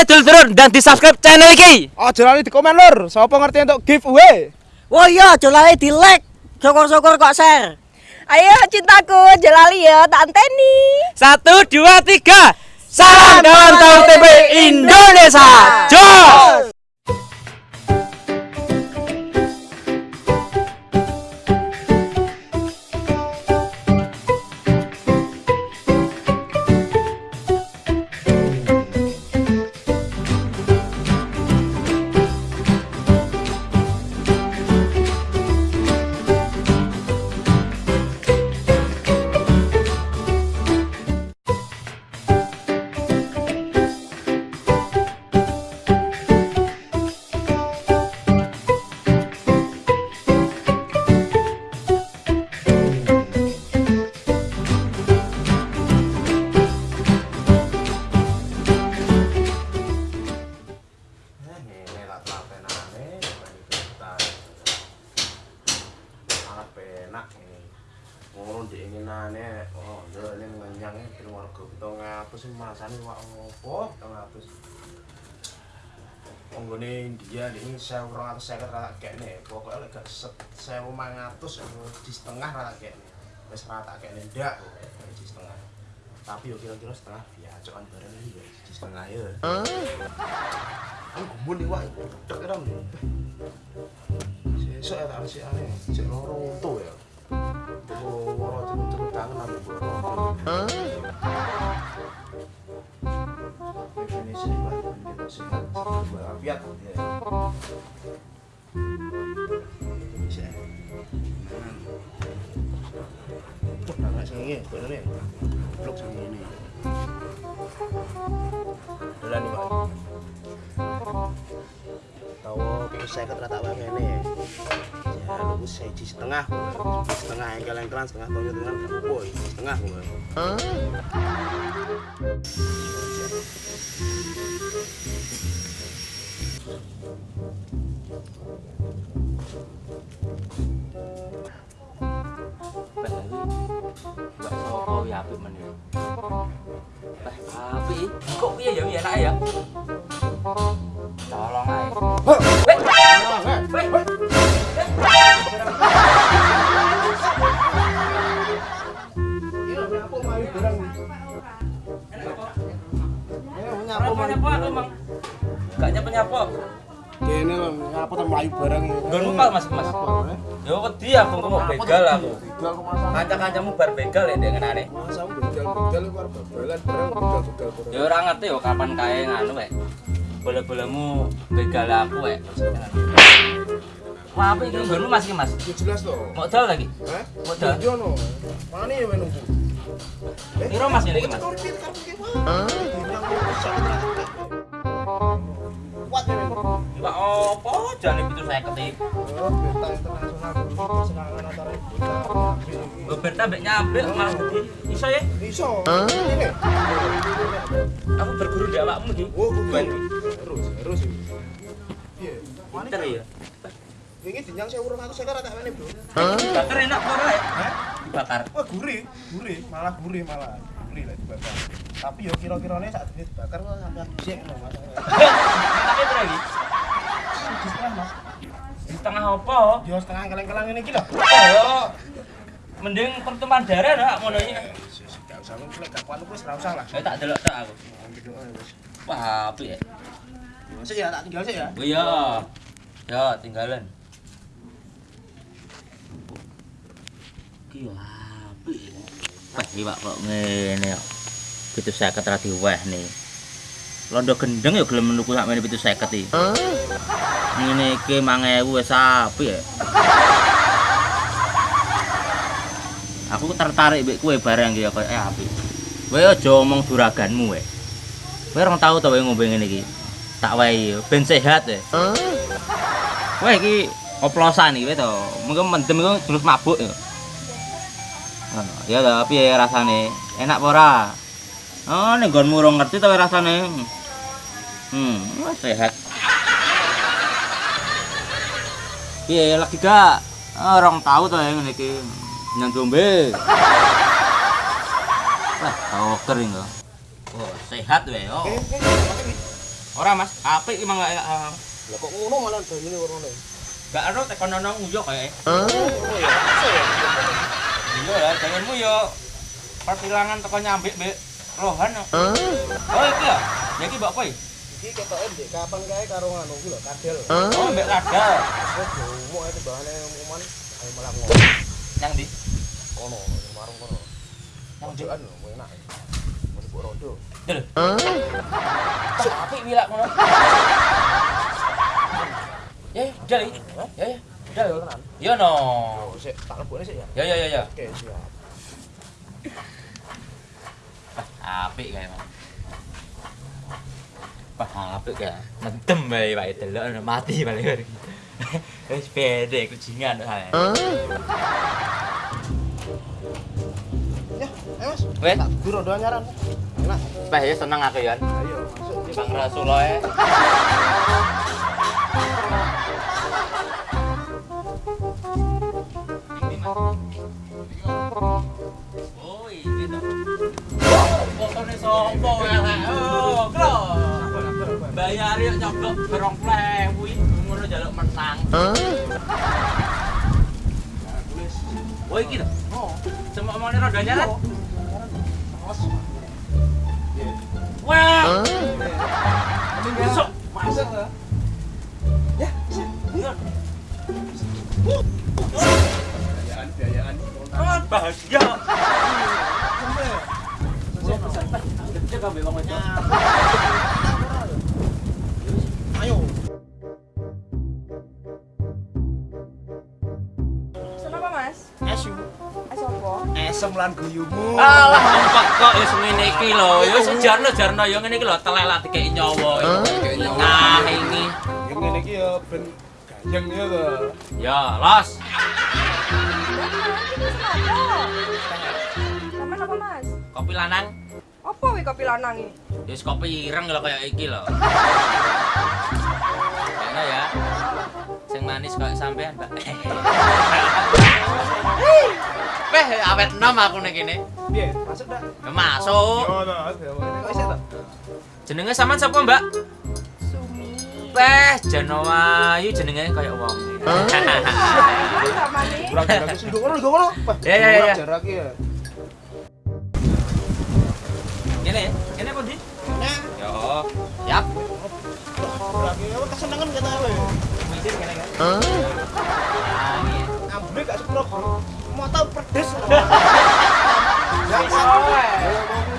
Ayo dulur-dulur dan di subscribe channel ini. Aja lali di komen lur, sapa ngerti untuk giveaway? Wah iya, aja lali di like. Syukur-syukur kok share. Ayo cintaku, jelali ya, tak anteni. Satu, dua, tiga. Salam kawan tahu TV Indonesia. Jos. Masane wak ngopo, kita ngapus. Penggone India ini saya orang atas saya rata kene, pokoknya lek set saya mangatus di setengah rata kene, wes rata kene ndak, di setengah. Tapi yo kira-kira setengah ya cokan bareng ini ya di setengah ya. Aku gumun nih wak, cek kira nih. Sesuk ya tak sih aneh, cek loro untu ya. Oh, loro cepet tangan aku loro. Walafiat ya. Bisa. Tuh, nggak bener. Blok sengi ini. Dolan nih, Pak. tahu saya ini ya lu saya setengah setengah yang kalian kelan setengah tahun itu kan boy setengah gue Aku emang. Gak nyapa nyapa. Kene ngapa to mlayu bareng. Nggon lupa Mas Mas. Yo wedi aku mau begal aku. Begal kok masa. Kanca-kancamu bar begal ya ndek ngenane. Masa begal-begal karo babalan bareng begal-begal. Ya ora ngerti kapan kae nganu wek. Bola-bolamu begal aku wek. Wah, apa iki nggonmu Mas iki Mas? Ya jelas to. Mau dal lagi? Hah? Modal. Yo no. Mana ya menunggu? Piro Mas ini iki Mas? Kuat. Pak opo jane pitu saya ketik. Oh, berita internasional serangan antara kita. Berta mbek nyambil malah. Iso ya? Iso. Ini. Aku berguru di awakmu iki. Oh, Ben. Terus, terus. Iya. Pinter ya. Ini dinyang saya urung aku sekarang tak meneh, Bro. Bakar enak kok ora ya? Dibakar. Wah, gurih, gurih, malah gurih malah. Gurih lah dibakar. Tapi yo kira-kirane saat ini dibakar kok sampai dhisik lho, Mas. Tapi berapa lagi? Siji setengah, Mas. Di tengah opo? Yo setengah keleng-keleng ini iki lho. Ayo. Mending pertemuan darah dah ngono iki. Gak usah lu lek gak kuat wis ora usah lah. Ayo tak delok tak aku. Wah, apik ya. Masuk ya tak tinggal sih ya. Oh iya. Ya, tinggalan. Ki apik. Wah, iki Pak kok ngene kok. Pitu seket ra diweh nih. Londo gendeng ya gelem nuku sakmene pitu seket iki. Ngene iki 5000 wis apik ya. Aku tertarik mbek kowe bareng iki ya koyo apik. Kowe aja omong duraganmu wae. Kowe ora tau to wae ngombe ngene iki. Tak wae ben sehat ya. Kowe iki oplosan iki to. Mungkin mendem iku terus mabuk ya. Oh, ya ta, piye rasane? Enak apa ora? Oh, ning nggonmu ora ngerti to rasane. Hmm, sehat. Piye lagi gak? Ah, Orang tahu to yang ngene iki. Nyang dombe. Wah, tau kering kok. Oh, sehat wae yo. Eh, eh, pakai Ora Mas, apik iki mangga ah. Lah kok ngono malah banyune warnane. Gak ero tekan ono nguyo kae. Oh ya, masa ya? Iya ya, janganmu yo persilangan teko nyambik mbek rohan. Oh iki ya. Ya iki mbok kowe. Iki ketoke ndek kapan kae karo nganu ku lho, kadel. Oh mbek. Wes jomo ae timbangane umuman ayo malah ngono. Nang ndi? Kono, warung kono. Nang? Mojokan lho, enak. Mau dibuat rodo. Del. Apik wilak ngono. Ya, ya. Ya, ya. Tenan. Yo no. Sik tak lebokne sik ya. Ya, ya, ya, ya. Oke, siap. Apik kae, Mas. Wah, apik kae. Mendem bae wae delok mati. Wis pede kucingan. Ya, ayo Mas. Wes, Tak gur rodo anyaran. Enak. Ya seneng aku ya. Ayo, masuk. Bang. Sopo elek? Oh, klo. Bayar yuk nyoblok berong ngono jaluk menang. Oh, iki to. Oh, Semua mau roda. Mas. Wah. Masuk. Masuk. Ya. Biayaan, biayaan. Jaga mbek wong wedok. Ayo. Seneng apa mas? Esu. Es apa? Esem lan guyumu. Alah, empat kok ya ngene iki lho. Ya sejarno-jarno ya ngene iki lho, dikeki nyawa. Nah, ini. Yang ngene iki ya ben gayeng ya to. Ya, los. Sama apa mas? Kopi lanang. Apa wih kopi lanang ini? Ya wis kopi ireng lho kayak iki lho. Enak ya. Sing manis kayak sampean, Mbak. Weh, awet nom aku nek kene. Piye? Masuk? Ya masuk. Yo to, kok iso to? Jenenge sampean sapa, Mbak? Sumi. Weh, Janowayu jenenge kayak wong. Sama nih. Kurang jarak sing ngono, ngono. Ya, ya, ya, ya. jarak ya. Kene, kene apa, Di? Nah, Yo. Yap. ya apa kesenengan kata kowe. Mijir kene kan. Iya. Ambune gak sepuro. Mau tau pedes. Ya iso.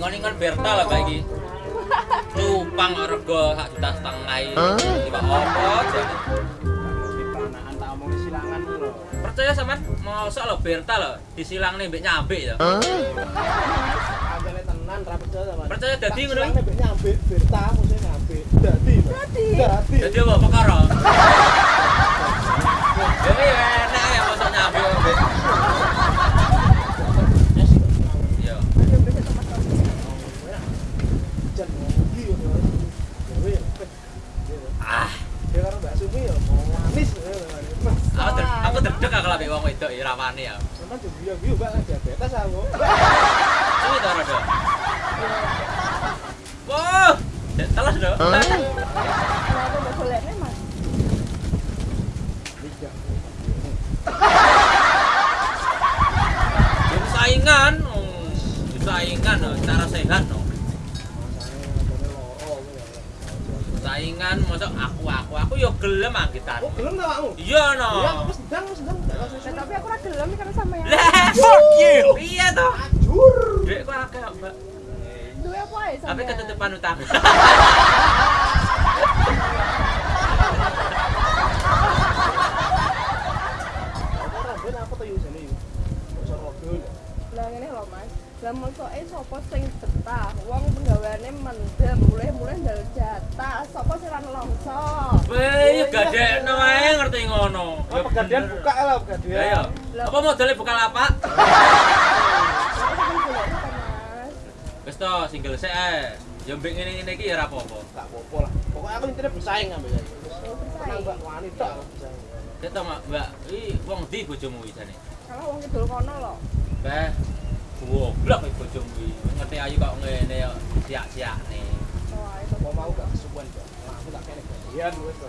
Ingon-ingon Berta lah kayak gini. Cupang rego sak juta setengah ini. Tiba apa aja. Panaan tak omong silangan lho. Percaya sama mosok lo Berta lo disilang nih mbek nyambe ya. Tenan ra percaya. Percaya dadi ngono iki? Berta mesti nyambe. Dadi. Dadi. Dadi. Jadi apa perkara? Jadi enak ya mosok nyambe mbek. Iya. Ayo besok sama sama. Jan ngopi yo. Dewe. Ah, Dia karo Mbak Sumi ya mau manis. aku der aku derdek aku lebih wong wedok ya ramane ya. Sama juga biu Mbak diabetes aku. Rada. Wah, telas. Kenapa mau mas? Saingan, oh, saingan, cara sehat, no. Saingan, aku, aku, aku yo gelem angkitan. Oh, gelem ta kamu? Iya, no. Iya, aku sedang, aku sedang. Lah, tapi aku rada gelem karena sama ya. Lah, you. Iya toh. Ajur. Duit kok akeh, Mbak. Duwe apa ya sama? Tapi ketutupan utang. To yo yo. Lah ngene lho mas. Lah mosoke sapa sing betah? Wong penggaweane mendem, mulai-mulai ndal jatah. Sapa sing ra nelongso? Weh, gadekno ae ngerti ngono. Oh, pegadaian buka lah pegadaian. Ya ya. Apa modalnya buka lapak? Wis to single sik ae. Ya mbek ngene-ngene iki ya ora apa-apa. Enggak apa-apa lah. Pokoke aku intine bersaing ambek ya. Bersaing. Mbak wanita aku bersaing. Mbak. Mbak, iki wong ndi bojomu iki jane? Kalau wong kidul kono lho. Bah. Goblok iki bojomu iki. Ngerti ayu kok ngene ya siak-siakne. Oh, ayo. Mau mau gak kesuwen, Aku tak kene. Iya, wis to.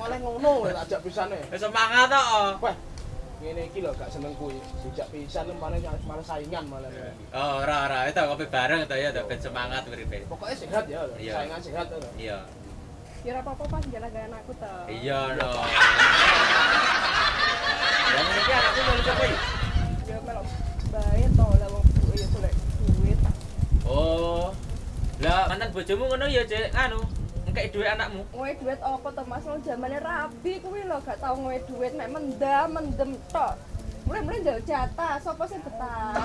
Malah ngono wis ajak pisane. Wis semangat to. Wah, ngene iki lho gak seneng kuwi. Dijak pisan malah malah saingan malah ngene iki. Oh, ora ora, itu ngopi bareng to ya, ben semangat uripe. Pokoknya sehat ya, Iya. saingan sehat to. Iya. Ya ora apa-apa pas jalan-jalan aku to. Iya no. Yang ini kan anakku mau siapa iki? Ya melok bae to lah wong ya golek duit. Oh. Lah mantan bojomu ngono ya, Cek. Anu, engkek duwe anakmu. Ngowe duit apa to Mas? Wong zamane rabi kuwi lho gak tau ngowe duit mek mendam mendem tok. Mulai-mulai njal jatah, sapa sing betah?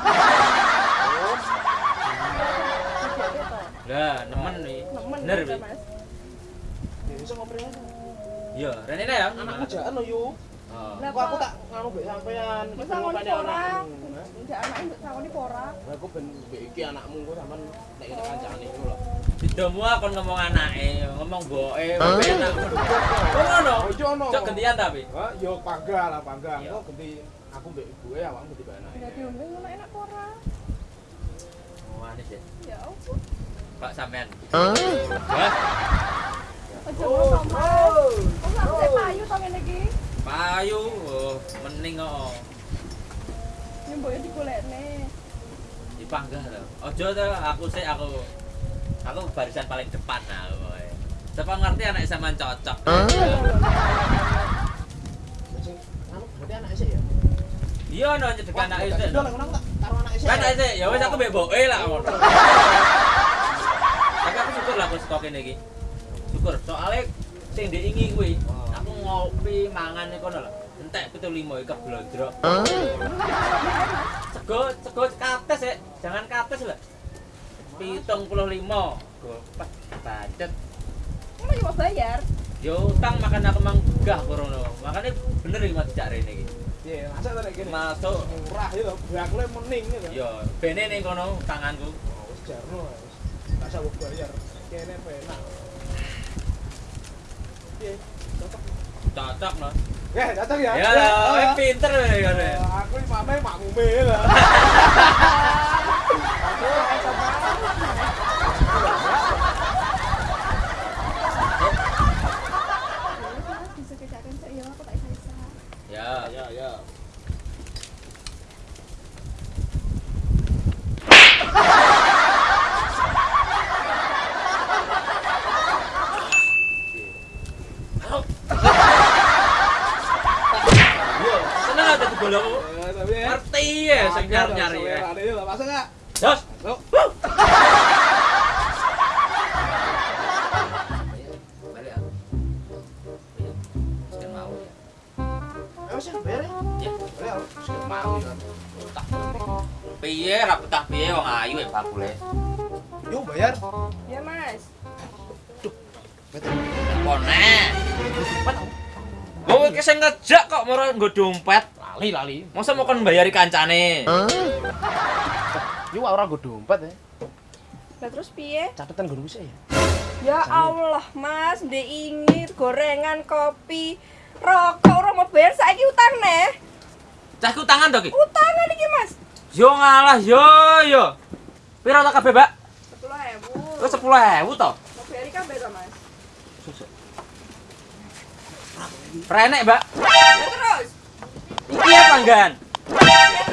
Lah, nemen nih. Nemen Bener. Mas. Ya iso ngobrol aja. Iya, rene ya. Anakmu jalan lho yo. Lah Kok aku tak nganu mbek sampean. Wis ngoni ha? Njak anake mbok sangoni pora. Lah aku ben mbek iki anakmu kok sampean nek kene kancane iku lho. Didomu kon ngomong anake, ngomong mboke, enak. Oh ngono. Oh, iya ono. Cok gantian tapi. Hah, yo pangga lah pangga. Iya. Kok ganti aku mbek ibuke awakmu ganti anake. Dadi ombe ngono enak pora. Oh, anis ya. Ya ampun. Pak sampean. Hah? Ngono to, Mas. Kok aku sik payu to ngene iki? Payu, oh, mending kok. Nyemboke digolekne. dipanggah to. Ojo to aku sih aku aku barisan paling depan nah kowe. Siapa ngerti anak sampean cocok. Anu ya. Iya no nyedek anak itu. Lah. Kan aja ya wis aku mbek mboke lah. Tapi aku syukur lah aku stok kene iki. Syukur soalnya sing diingi kuwi aku ngopi mangan iku kono lho. Entek 75 iki keblondrok. Sego sego kates ya. Jangan kates lho. 75. Gopas bacet. Ngono yo mau bayar. Yo utang makan aku manggah korono. Makanya bener iki mas cak rene iki. Iya, masa ta nek kene. Masuk Murah ya lho, bakule mening ya lho. yo bene ning kono tanganku. Oh, Wis jarno wis. Gak usah bayar. Kene penak. Piye? Cocok. Cocok no. Eh, cocok ya. Ya, oh, ya, pinter kowe. Oh, Aku iki mame makmume lah. Aku iso mau ya. Piye ra betah piye wong ayu ya bakule. Yuk bayar. Ya, Mas. Pone. Kowe iki sing ngejak kok moro nggo dompet. Lali lali. Masa mau kon bayari kancane? Yuk ora nggo dompet ya. Lah terus piye? Catatan guru bisa ya. Ya Allah, Mas, ndek ingit gorengan, kopi, rokok ora mau bayar saiki utang neh. Cahku tangan to ki. Utangan iki, Mas. Yo ngalah yo yo. Piro tak kabeh, Mbak? 10.000. Wis 10.000 to. Bayar kabeh to, Mas? Renek, Mbak. Ya terus. Iki ya panggan. Ya